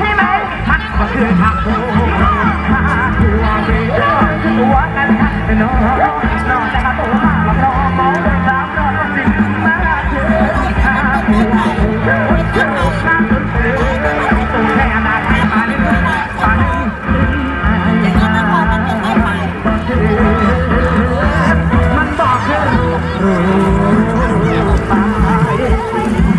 ใช่ไหมทักก็คือทักโอ้โหคือว่าไม่ได้คือว่ากันทักน้องน้องแต่กระโตมากน้องมองสามน้องสิมาเจอทักคือว่าไม่ได้ทักคือตัวแค่นาทีมาหนึ่งมาหนึ่งมันบอกคือรู้ตาย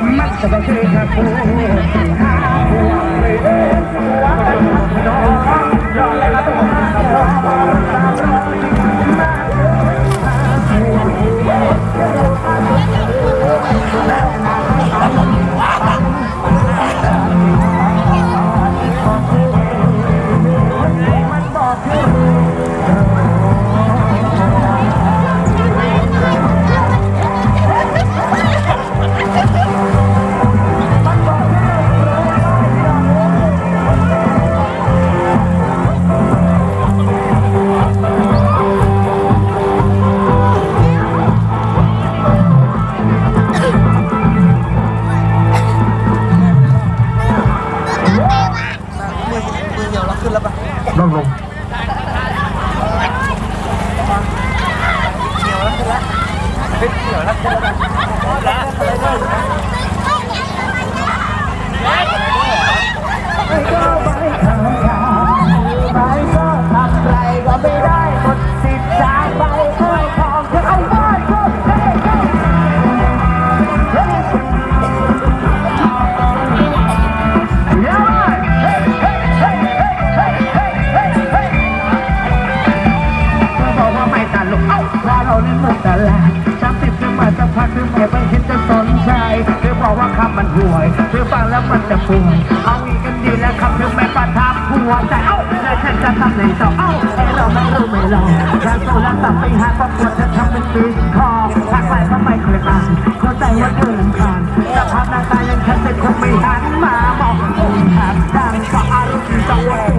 mắt vào trên thành phố แหละสามสิบคือมาสักพักคือไม่ไม่เห็นจะสนใจเธอบอกว่าคำมันห่วยเธอฟังแล้วมันจะป่วยเอาอีกกันดีแล้วคำเธอไม่ประทับหัวใจเอ้าแล้วฉันจะทำในต่อเอ้าไอเราไม่รู้ไม่ลองรักตัวรักตับไปหาความปวดวจะทำเป็นปีคอทักไปก็ไม่เคยตานเข้าใจว่าเธอลำคาญแต่ภาพหน้าตายังฉันเป็นคนไม่หันมามององค์ขาดดังก็อารมณ์ต้องหวะ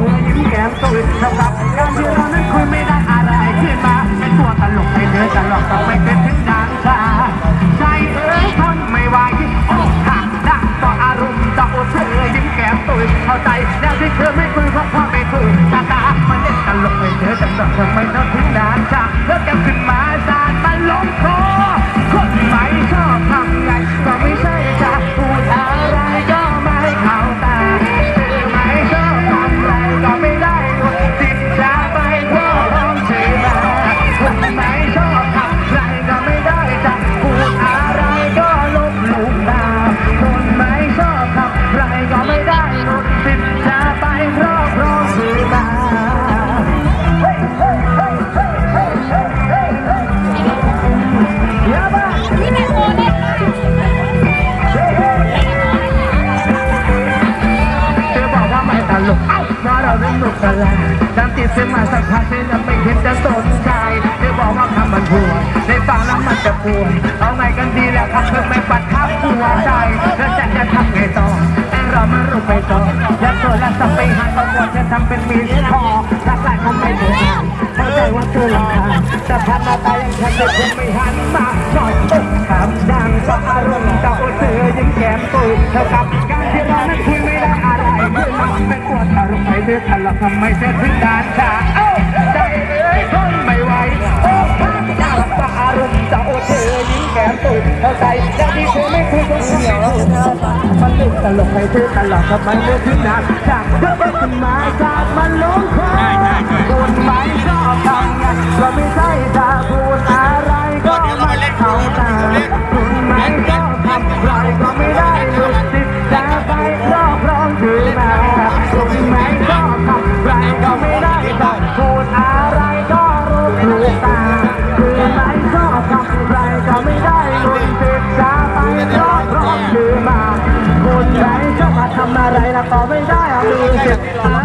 ดังติดเสียงมาสักพักเธอไม่เห็นจะสนใจเธอบอกว่าคำมันห่วยได้ฟังแล้วมันจะปวดเอาไงกันดีแล้วครับเธอไม่ปัดทับหัวใจเธอจะจะทำไงต่อไอเรามารู้ไปต่ออย่าตัวละสับไปหาตำรวจจะทำเป็นมีคอรักแรกคงไม่เหมือนกันเข้าใจว่าเธอลำคาแต่พันหน้าตายังฉันจะคงไม่หันมาหน่อยเอ๊ะคำดังก็อารมณ์เจ้าเธอยังแก้มตุยเท่ากับการที่เรานั้นคุยไม่ ได้อะไรคือมันเป็นปวดอารมณ์ไปเธอทะเลาะทำไมเธอถึงด่านชาเอ้าใจเอ้ยทนไม่ไหวโอ้พักเจ้าก็อารมณ์เจ้าเธอยิ่งแก้มตุ่ยเท่าใจแต่ที่เธอไม่คุยกับฉันมันลึกตลกไปเธอตลอดทำไมเธอถึงด่านชาเธอเป็นคนหมายจากมันลงคอคนหมายชอบทำไงก็ไม่ใช่ถ้าพูำอะไรแล้ว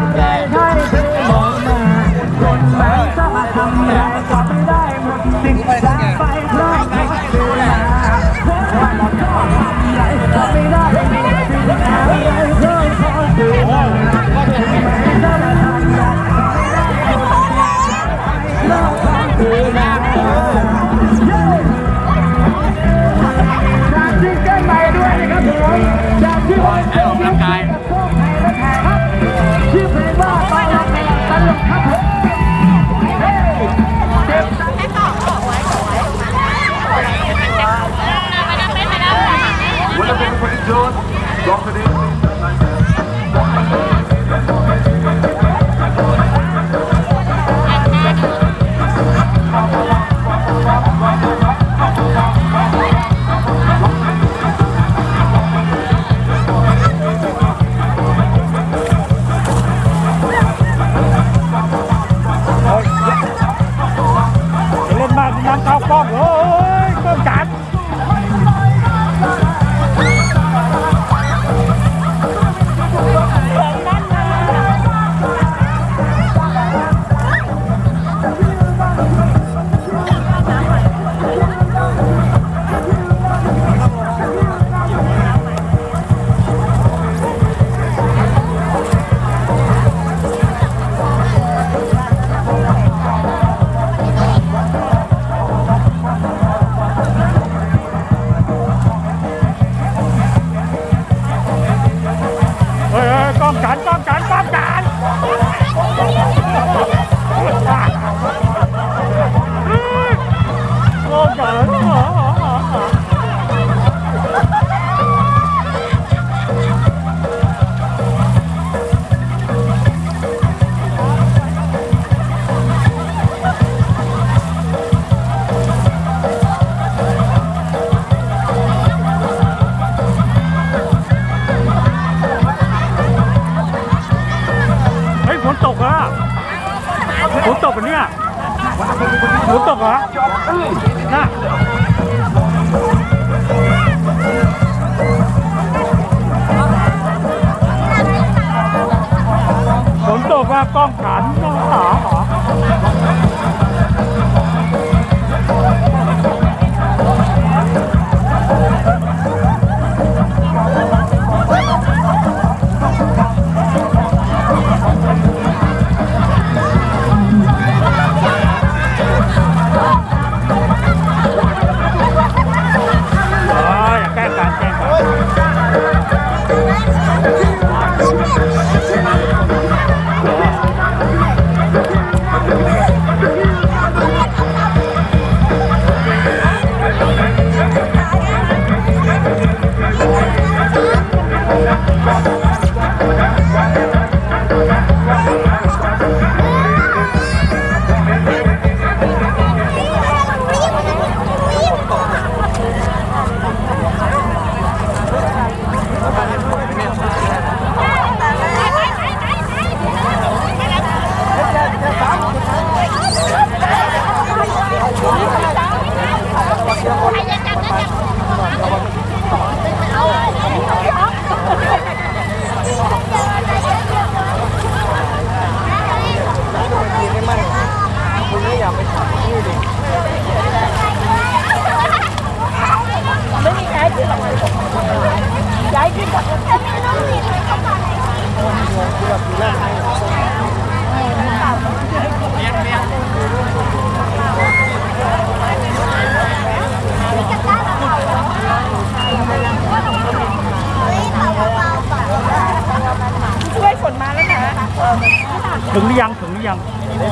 ถึงหรือยังถึงหรือยัง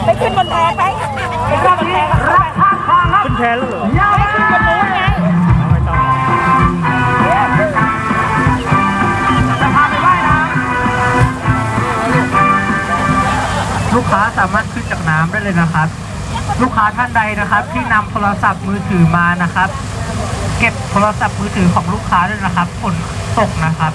ไปขึ้นบนแพไปไปขึ้นบนแพกับรักข้างทางครับขึ้นแพแล้วเหรออย่าไปขึ้นบนนู้นไงเอาไม่ต้องจะพาไปว่ายน้ำลูกค้าสามารถขึ้นจากน้ำได้เลยนะครับ ลูกค้าท่านใดนะครับ ที่นำโทรศัพท์มือถือมานะครับ เก็บโทรศัพท์มือถือของลูกค้าด้วยนะครับฝนตกนะครับ